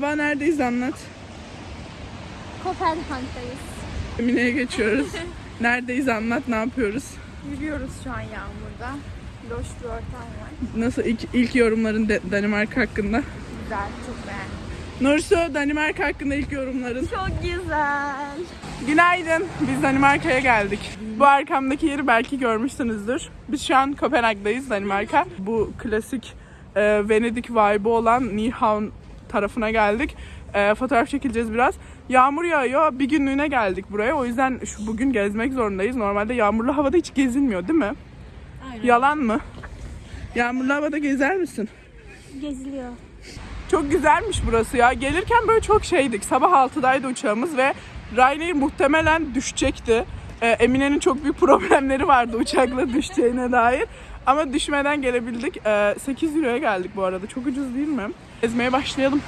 Havva neredeyiz anlat. Kopenhag'dayız. Emine'ye geçiyoruz. neredeyiz anlat ne yapıyoruz. Yürüyoruz şu an yağmurda. Loş bir ortam var. Nasıl ilk, ilk yorumların de- Danimarka hakkında? Güzel, çok beğendim. Nursu Danimarka hakkında ilk yorumların. Çok güzel. Günaydın. Biz Danimarka'ya geldik. Bu arkamdaki yeri belki görmüşsünüzdür. Biz şu an Kopenhag'dayız Danimarka. Bu klasik e, Venedik vibe'ı olan Nyhavn tarafına geldik. E, fotoğraf çekileceğiz biraz. Yağmur yağıyor. Bir günlüğüne geldik buraya. O yüzden şu bugün gezmek zorundayız. Normalde yağmurlu havada hiç gezilmiyor değil mi? Yalan mı? Yağmurlu havada gezer misin? Geziliyor. Çok güzelmiş burası ya. Gelirken böyle çok şeydik. Sabah 6'daydı uçağımız ve Ryanair muhtemelen düşecekti. Ee, Emine'nin çok büyük problemleri vardı uçakla düşeceğine dair. Ama düşmeden gelebildik. Ee, 8 euroya geldik bu arada. Çok ucuz değil mi? Gezmeye başlayalım.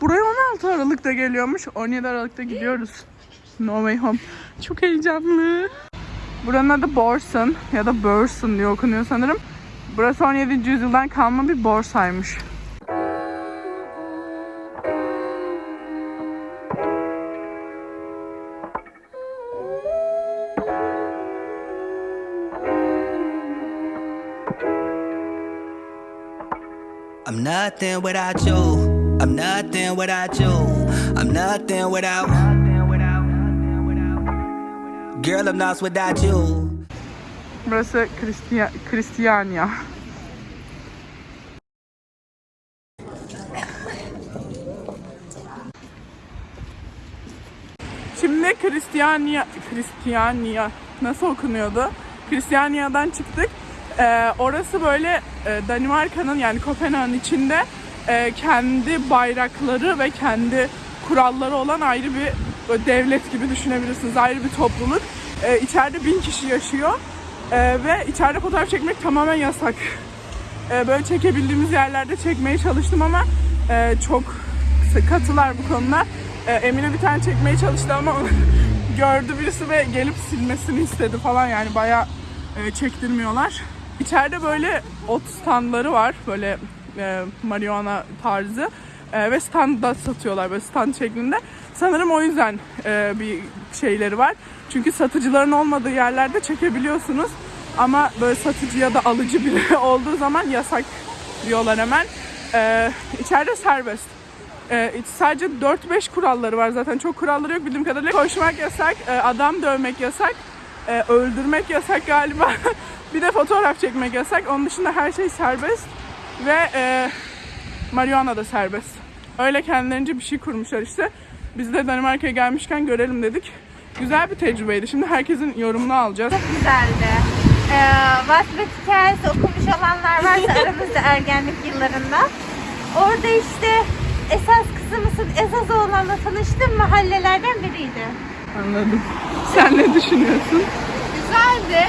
Buraya 16 Aralık'ta geliyormuş. 17 Aralık'ta gidiyoruz. No way home. Çok heyecanlı. Buranın adı Borsun ya da Bursun diye okunuyor sanırım. Burası 17. yüzyıldan kalma bir borsaymış. I'm nothing without you. I'm nothing without you. I'm nothing without. Girl, I'm lost without you. Burası Christia- Christiania. Şimdi Christiania, Christiania nasıl okunuyordu? Christiania'dan çıktık. Ee, orası böyle e, Danimarka'nın yani Kopenhag'ın içinde e, kendi bayrakları ve kendi kuralları olan ayrı bir böyle devlet gibi düşünebilirsiniz. Ayrı bir topluluk. Ee, içeride bin kişi yaşıyor. Ee, ve içeride fotoğraf çekmek tamamen yasak. Ee, böyle çekebildiğimiz yerlerde çekmeye çalıştım ama e, çok katılar bu konuda. Ee, Emine bir tane çekmeye çalıştı ama gördü birisi ve gelip silmesini istedi falan yani bayağı e, çektirmiyorlar. İçeride böyle ot standları var böyle e, marihuana tarzı E, ve standda satıyorlar böyle stand şeklinde. Sanırım o yüzden e, bir şeyleri var. Çünkü satıcıların olmadığı yerlerde çekebiliyorsunuz. Ama böyle satıcı ya da alıcı biri olduğu zaman yasak diyorlar hemen. E, içeride serbest. E, sadece 4-5 kuralları var zaten. Çok kuralları yok bildiğim kadarıyla. Koşmak yasak, e, adam dövmek yasak, e, öldürmek yasak galiba. bir de fotoğraf çekmek yasak. Onun dışında her şey serbest. Ve e, marihuana da serbest. Öyle kendilerince bir şey kurmuşlar işte. Biz de Danimarka'ya gelmişken görelim dedik. Güzel bir tecrübeydi. Şimdi herkesin yorumunu alacağız. Çok güzeldi. Ee, Vasfet hikayesi okumuş olanlar varsa aramızda ergenlik yıllarında. Orada işte esas kızımızın esas oğlanla tanıştığım mahallelerden biriydi. Anladım. Sen ne düşünüyorsun? Güzeldi.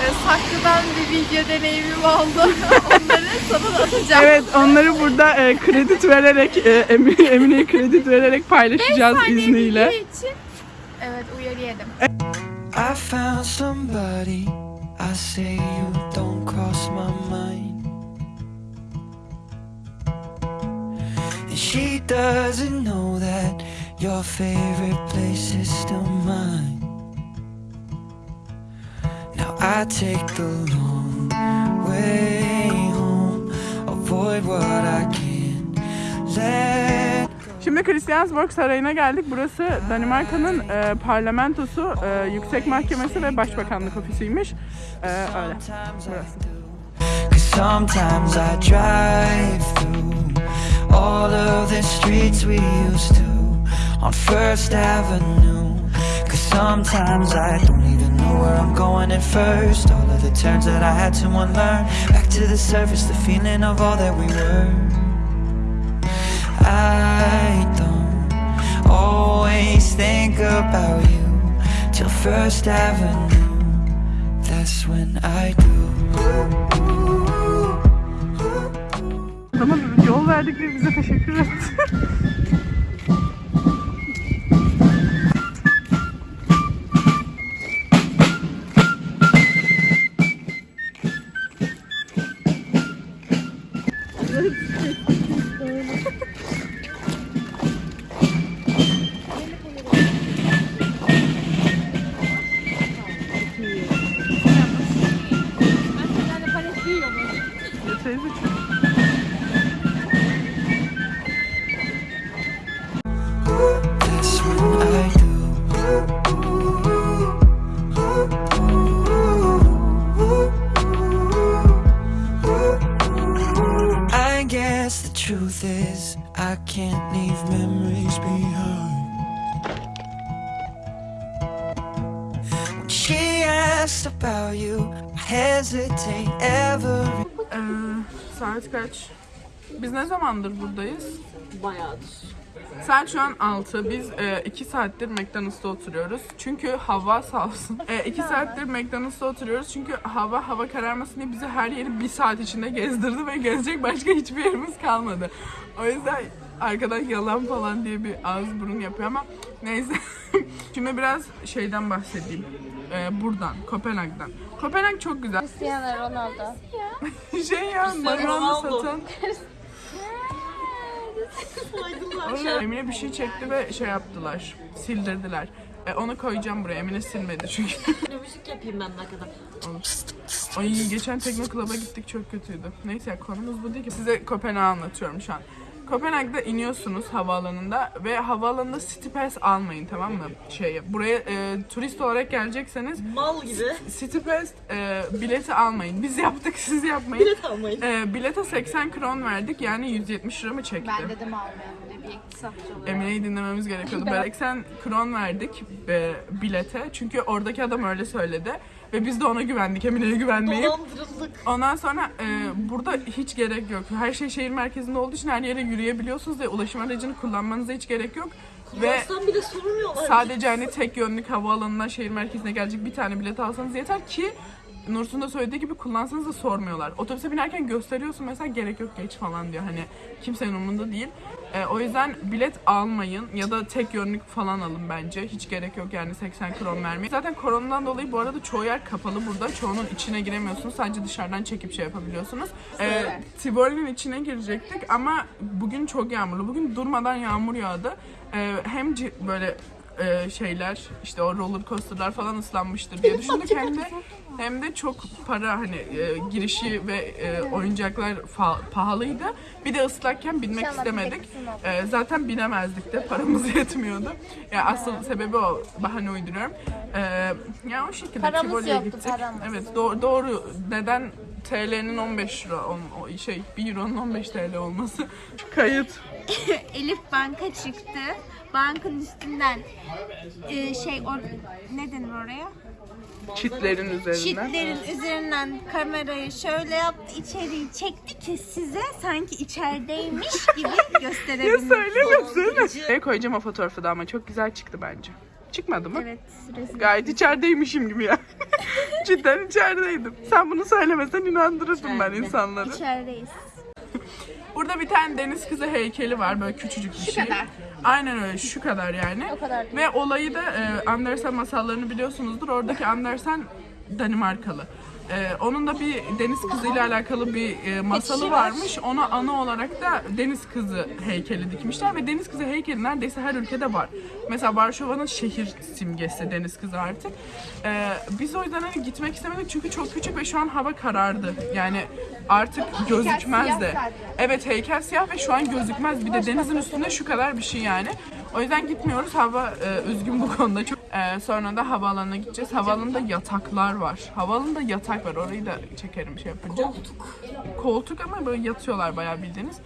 Ee, Saklı'dan bir video deneyimim oldu. Onları sana da atacağım. Evet onları burada e, kredi vererek e, Emine, Emine'ye kredi vererek paylaşacağız izniyle. için. Evet uyarı yedim. I found somebody. I say you don't cross my mind. And she doesn't know that your favorite place is still mine. I take the long way home. Avoid what I can't let Şimdi Christiansborg Sarayı'na geldik. Burası Danimarka'nın e, parlamentosu, e, yüksek mahkemesi ve başbakanlık ofisiymiş. E, öyle. Burası. Cause sometimes I drive through all of the streets we used to on First Avenue. Cause sometimes I don't even know where I'm going at first. All of the turns that I had to unlearn. Back to the surface, the feeling of all that we were. I don't always think about you till First Avenue. That's when I do. Adama yol verdik diye bize teşekkür etti. すいません。Ee, saat kaç? Biz ne zamandır buradayız? Bayağıdır. Saat şu an 6. Biz 2 saattir McDonald's'ta oturuyoruz. Çünkü hava sağ olsun. 2 saattir McDonald's'ta oturuyoruz. Çünkü hava hava kararmasın diye bizi her yeri 1 saat içinde gezdirdi ve gezecek başka hiçbir yerimiz kalmadı. O yüzden arkadan yalan falan diye bir ağız burun yapıyor ama neyse. Şimdi biraz şeyden bahsedeyim. Ee, buradan, Kopenhag'dan. Kopenhag çok güzel. Cristiano Ronaldo. şey ya, Ronaldo. satan. Emine bir şey çekti ve şey yaptılar. Sildirdiler. E, onu koyacağım buraya. Emine silmedi çünkü. Müzik yapayım ben ne kadar. Ay geçen Tekno Club'a gittik çok kötüydü. Neyse konumuz bu değil ki. Size Kopenhag'ı anlatıyorum şu an. Kopenhag'da iniyorsunuz havaalanında ve havaalanında City Pass almayın tamam mı? Şey, buraya e, turist olarak gelecekseniz Mal gibi. City Pass e, bileti almayın. Biz yaptık siz yapmayın. Bilet almayın. E, bilete 80 kron verdik yani 170 lira mı çekti? Ben dedim almayalım diye bir iktisatçı olarak. Emine'yi dinlememiz gerekiyordu. Böyle 80 kron verdik e, bilete. Çünkü oradaki adam öyle söyledi. Ve biz de ona güvendik. Emine'ye güvenmeyip. Dolandırıldık. Ondan sonra e, burada hiç gerek yok. Her şey şehir merkezinde olduğu için her yere yürüyebiliyorsunuz ve ulaşım aracını kullanmanıza hiç gerek yok. Ve bile sormuyorlar. sadece hani tek yönlük havaalanından şehir merkezine gelecek bir tane bilet alsanız yeter ki Nursun da söylediği gibi kullansanız da sormuyorlar. Otobüse binerken gösteriyorsun mesela gerek yok geç falan diyor. Hani kimsenin umurunda değil. E, o yüzden bilet almayın ya da tek yönlük falan alın bence. Hiç gerek yok yani 80 kron vermeye. Zaten koronadan dolayı bu arada çoğu yer kapalı burada. Çoğunun içine giremiyorsunuz. Sadece dışarıdan çekip şey yapabiliyorsunuz. E, Tivoli'nin içine girecektik ama bugün çok yağmurlu. Bugün durmadan yağmur yağdı. E, hem böyle e, şeyler işte o roller coasterlar falan ıslanmıştır diye düşündük hem de hem de çok para hani e, girişi ve e, oyuncaklar fa- pahalıydı. Bir de ıslakken binmek istemedik. E, zaten binemezdik de paramız yetmiyordu. Ya asıl sebebi o. Bahane uyduruyorum. E, ya o şekilde Paramız Tivoli'ye yoktu, gittik. paramız. Evet doğru, doğru. Neden TL'nin 15 lira ol- o şey 1 euronun 15 TL olması? Kayıt. Elif banka çıktı. Bankın üstünden e, şey or, ne denir oraya? Çitlerin üzerinden. Çitlerin üzerinden kamerayı şöyle yaptı, içeriği çekti ki size sanki içerideymiş gibi Ya gösterebilmek. söylemesin. Ne koyacağım o fotoğrafı da ama çok güzel çıktı bence. Çıkmadı mı? Evet, rezil. Gayet içerideymişim gibi ya. Cidden içerideydim. Sen bunu söylemesen inandırırdım ben insanları. İçerideyiz. Burada bir tane deniz kızı heykeli var böyle küçücük bir şey. kadar. Aynen öyle şu kadar yani. O kadar. Ve olayı da e, Andersen masallarını biliyorsunuzdur. Oradaki Andersen Danimarkalı. E, onun da bir deniz kızıyla alakalı bir e, masalı varmış. Ona ana olarak da deniz kızı heykeli dikmişler ve deniz kızı heykeli neredeyse her ülkede var. Mesela Varşova'nın şehir simgesi deniz kızı artık. E, biz o yüzden hani gitmek istemedik çünkü çok küçük ve şu an hava karardı. Yani artık gözükmez de. Evet heykel siyah ve şu an gözükmez. Bir de denizin üstünde şu kadar bir şey yani. O yüzden gitmiyoruz. Hava e, üzgün bu konuda. Çok E, sonra da havaalanına gideceğiz. Havaalanında yataklar var. Havaalanında yatak var. Orayı da çekerim şey yapınca. Koltuk. Koltuk ama böyle yatıyorlar bayağı bildiğiniz.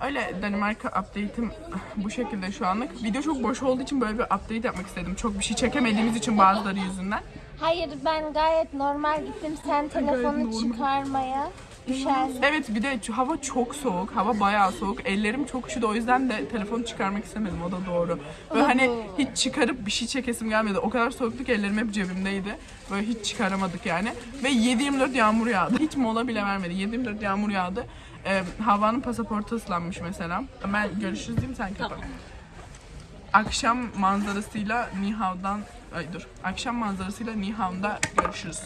Öyle Danimarka update'im bu şekilde şu anlık. Video çok boş olduğu için böyle bir update yapmak istedim. Çok bir şey çekemediğimiz için bazıları yüzünden. Hayır ben gayet normal gittim. Sen telefonu normal. çıkarmaya düşersin. Evet bir de hava çok soğuk. Hava bayağı soğuk. Ellerim çok üşüdü o yüzden de telefonu çıkarmak istemedim. O da doğru. Böyle hani hiç çıkarıp bir şey çekesim gelmedi. O kadar soğuktu ki ellerim hep cebimdeydi. Böyle hiç çıkaramadık yani. Ve 7-24 yağmur yağdı. Hiç mola bile vermedi. 7-24 yağmur yağdı. Ee, Havva'nın pasaportu ıslanmış mesela. Ben görüşürüz diyeyim sen kapat. Akşam manzarasıyla Nihav'dan ay dur. Akşam manzarasıyla Nihav'da görüşürüz.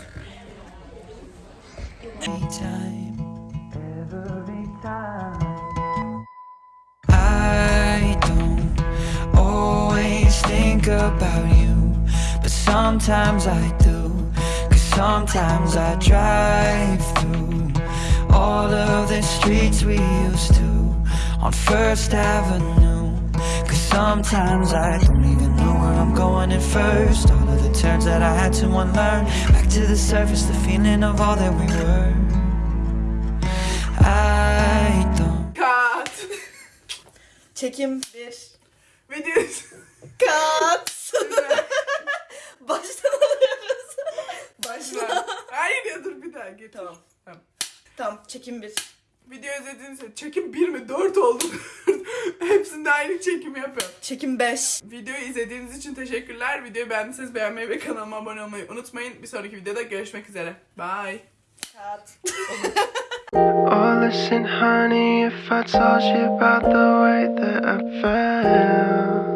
About you, but sometimes I do. Cause sometimes I drive through all of the streets we used to on First Avenue. Cause sometimes I don't even know where I'm going at first. All of the turns that I had to unlearn. Back to the surface, the feeling of all that we were. I don't. Kat. Çekim bir. Video. Kat. Baştan alıyoruz. Başla. Hayır ya dur bir daha git. Tamam. Tamam. Tamam çekim bir. Video izlediğiniz için çekim 1 mi 4 oldu. Hepsinde aynı çekimi yapıyorum. Çekim 5. Videoyu izlediğiniz için teşekkürler. Videoyu beğendiyseniz beğenmeyi ve kanalıma abone olmayı unutmayın. Bir sonraki videoda görüşmek üzere. Bye. Kat. Oh, listen, honey, if I told you about the way that I felt.